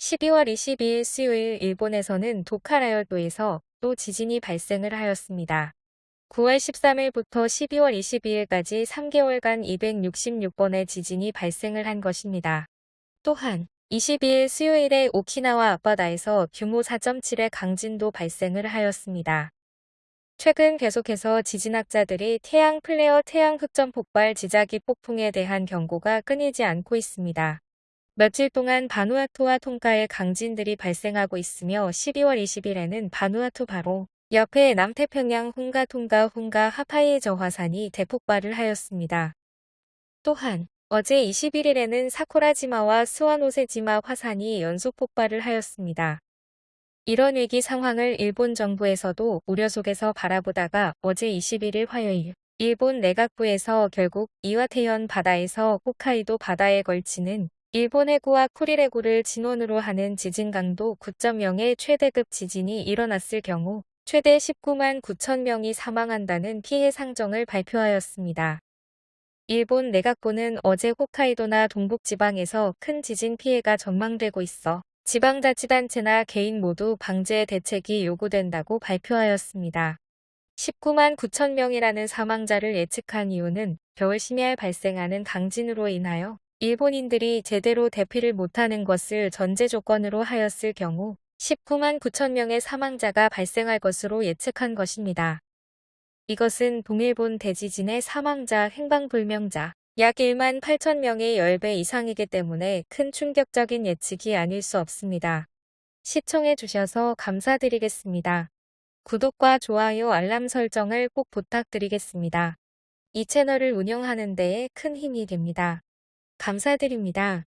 12월 22일 수요일 일본에서는 도카라열도에서 또 지진이 발생을 하였습니다. 9월 13일부터 12월 22일까지 3개월간 266번의 지진이 발생을 한 것입니다. 또한 22일 수요일에 오키나와 앞바다에서 규모 4.7의 강진도 발생을 하였습니다. 최근 계속해서 지진학자들이 태양 플레어 태양 흑점 폭발 지자기 폭풍에 대한 경고가 끊이지 않고 있습니다. 며칠 동안 바누아투와 통가에 강진들이 발생하고 있으며 12월 20일에는 바누아투 바로 옆에 남태평양 훈가 통가 훈가 하파이에 저화산이 대폭발을 하였습니다. 또한 어제 21일에는 사쿠라지마와 스와노세지마 화산이 연속 폭발을 하였습니다. 이런 위기 상황을 일본 정부에서도 우려 속에서 바라보다가 어제 21일 화요일 일본 내각부에서 결국 이와테현 바다에서 홋카이도 바다에 걸치는 일본 해구와 쿠리레구를 진원으로 하는 지진 강도 9.0의 최대급 지진이 일어났을 경우 최대 19만 9천 명이 사망한다는 피해 상정을 발표하였습니다. 일본 내각부는 어제 홋카이도나 동북지방에서 큰 지진 피해가 전망되고 있어 지방자치단체나 개인 모두 방제 대책이 요구된다고 발표하였습니다. 19만 9천 명이라는 사망자를 예측한 이유는 겨울 심야에 발생하는 강진으로 인하여 일본인들이 제대로 대피를 못하는 것을 전제 조건으로 하였을 경우 19만 9천 명의 사망자가 발생할 것으로 예측한 것입니다. 이것은 동일본 대지진의 사망자 행방불명자 약 1만 8천 명의 10배 이상이기 때문에 큰 충격적인 예측이 아닐 수 없습니다. 시청해 주셔서 감사드리겠습니다. 구독과 좋아요 알람 설정을 꼭 부탁드리겠습니다. 이 채널을 운영하는 데에 큰 힘이 됩니다. 감사드립니다.